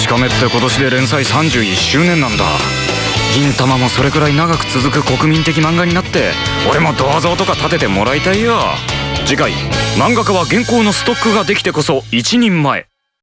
しかめって今年で連載31周年なんだ。銀玉もそれくらい長く続く国民的漫画になって俺も銅像とか立ててもらいたいよ。次回漫画家は原稿のストックができてこそ一人前。